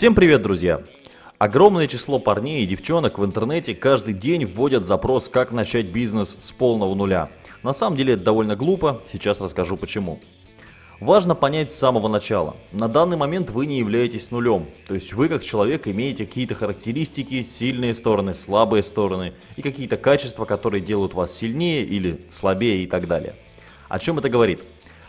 Всем привет, друзья! Огромное число парней и девчонок в интернете каждый день вводят запрос «Как начать бизнес с полного нуля». На самом деле это довольно глупо, сейчас расскажу почему. Важно понять с самого начала. На данный момент вы не являетесь нулем. То есть вы как человек имеете какие-то характеристики, сильные стороны, слабые стороны и какие-то качества, которые делают вас сильнее или слабее и так далее. О чем это говорит?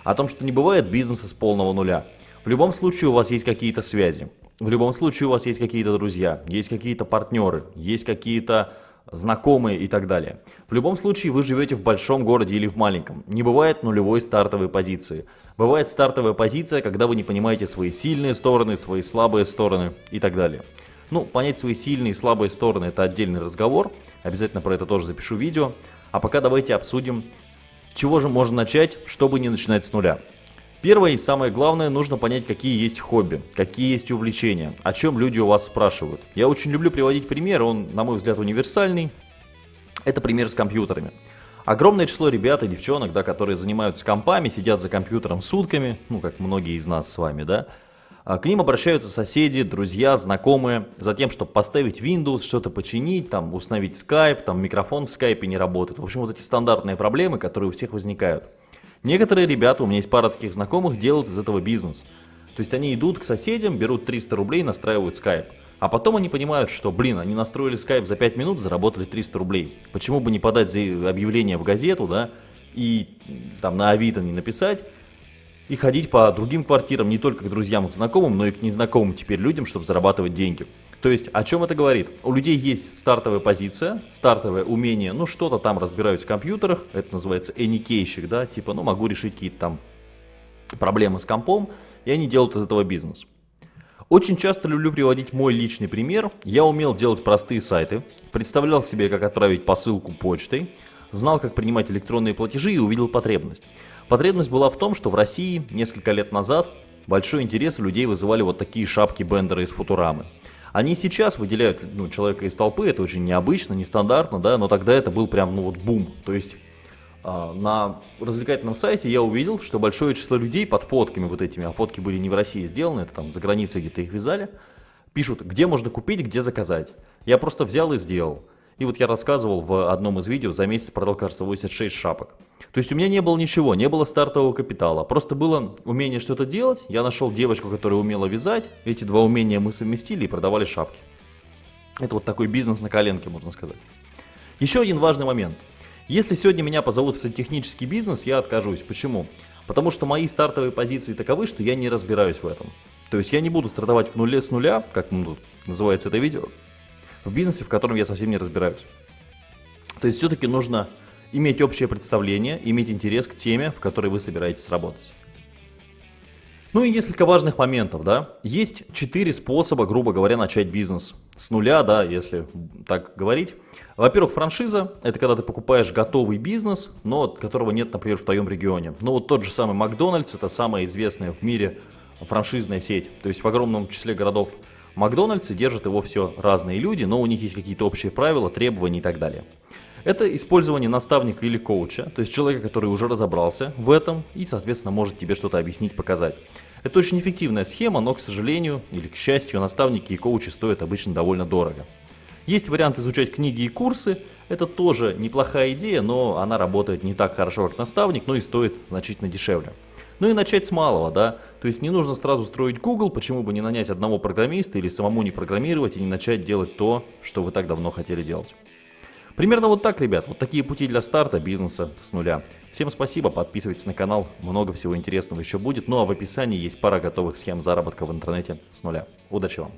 О том, что не бывает бизнеса с полного нуля. В любом случае у вас есть какие-то связи. В любом случае у вас есть какие-то друзья, есть какие-то партнеры, есть какие-то знакомые и так далее. В любом случае вы живете в большом городе или в маленьком. Не бывает нулевой стартовой позиции. Бывает стартовая позиция, когда вы не понимаете свои сильные стороны, свои слабые стороны и так далее. Ну, понять свои сильные и слабые стороны это отдельный разговор. Обязательно про это тоже запишу видео. А пока давайте обсудим, чего же можно начать, чтобы не начинать с нуля. Первое и самое главное, нужно понять, какие есть хобби, какие есть увлечения, о чем люди у вас спрашивают. Я очень люблю приводить пример, он, на мой взгляд, универсальный. Это пример с компьютерами. Огромное число ребят и девчонок, да, которые занимаются компами, сидят за компьютером сутками, ну, как многие из нас с вами, да, а к ним обращаются соседи, друзья, знакомые, за тем, чтобы поставить Windows, что-то починить, там, установить Skype, там, микрофон в Skype не работает. В общем, вот эти стандартные проблемы, которые у всех возникают. Некоторые ребята, у меня есть пара таких знакомых, делают из этого бизнес. То есть они идут к соседям, берут 300 рублей, настраивают Skype. А потом они понимают, что, блин, они настроили Skype за 5 минут, заработали 300 рублей. Почему бы не подать объявление в газету, да, и там на Авито не написать, и ходить по другим квартирам, не только к друзьям к знакомым, но и к незнакомым теперь людям, чтобы зарабатывать деньги. То есть, о чем это говорит? У людей есть стартовая позиция, стартовое умение, ну, что-то там разбираюсь в компьютерах, это называется эникейщик, да, типа, ну, могу решить какие-то там проблемы с компом, и они делают из этого бизнес. Очень часто люблю приводить мой личный пример. Я умел делать простые сайты, представлял себе, как отправить посылку почтой, знал, как принимать электронные платежи и увидел потребность. Потребность была в том, что в России несколько лет назад большой интерес у людей вызывали вот такие шапки Бендера из Футурамы. Они сейчас выделяют ну, человека из толпы, это очень необычно, нестандартно, да, но тогда это был прям, ну вот бум. То есть э, на развлекательном сайте я увидел, что большое число людей под фотками вот этими, а фотки были не в России сделаны, это там за границей где-то их вязали, пишут, где можно купить, где заказать. Я просто взял и сделал. И вот я рассказывал в одном из видео, за месяц продал, кажется, 86 шапок. То есть у меня не было ничего, не было стартового капитала. Просто было умение что-то делать. Я нашел девочку, которая умела вязать. Эти два умения мы совместили и продавали шапки. Это вот такой бизнес на коленке, можно сказать. Еще один важный момент. Если сегодня меня позовут в сантехнический бизнес, я откажусь. Почему? Потому что мои стартовые позиции таковы, что я не разбираюсь в этом. То есть я не буду стартовать в нуле с нуля, как называется это видео, в бизнесе, в котором я совсем не разбираюсь. То есть все-таки нужно иметь общее представление, иметь интерес к теме, в которой вы собираетесь работать. Ну и несколько важных моментов, да. Есть четыре способа, грубо говоря, начать бизнес. С нуля, да, если так говорить. Во-первых, франшиза – это когда ты покупаешь готовый бизнес, но которого нет, например, в твоем регионе. Ну вот тот же самый Макдональдс – это самая известная в мире франшизная сеть. То есть в огромном числе городов Макдональдс и держат его все разные люди, но у них есть какие-то общие правила, требования и так далее. Это использование наставника или коуча, то есть человека, который уже разобрался в этом и, соответственно, может тебе что-то объяснить, показать. Это очень эффективная схема, но, к сожалению или к счастью, наставники и коучи стоят обычно довольно дорого. Есть вариант изучать книги и курсы, это тоже неплохая идея, но она работает не так хорошо, как наставник, но и стоит значительно дешевле. Ну и начать с малого, да. То есть не нужно сразу строить Google, почему бы не нанять одного программиста или самому не программировать и не начать делать то, что вы так давно хотели делать. Примерно вот так, ребят, вот такие пути для старта бизнеса с нуля. Всем спасибо, подписывайтесь на канал, много всего интересного еще будет. Ну а в описании есть пара готовых схем заработка в интернете с нуля. Удачи вам!